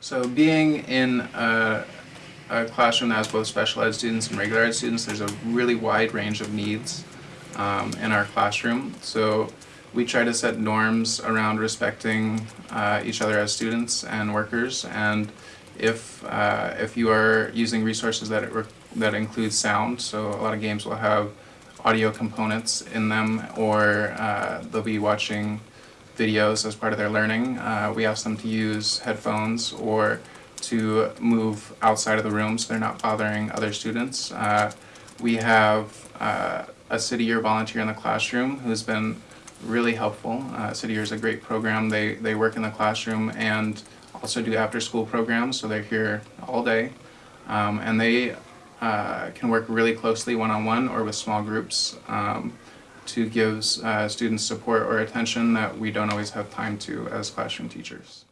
So being in a, a classroom that has both special ed students and regular ed students, there's a really wide range of needs um, in our classroom. So we try to set norms around respecting uh, each other as students and workers. And if uh, if you are using resources that that include sound, so a lot of games will have audio components in them, or uh, they'll be watching videos as part of their learning. Uh, we ask them to use headphones or to move outside of the room so they're not bothering other students. Uh, we have uh, a City Year volunteer in the classroom who's been really helpful. Uh, City Year is a great program. They, they work in the classroom and also do after school programs, so they're here all day. Um, and they uh, can work really closely one on one or with small groups um, to give uh, students support or attention that we don't always have time to as classroom teachers.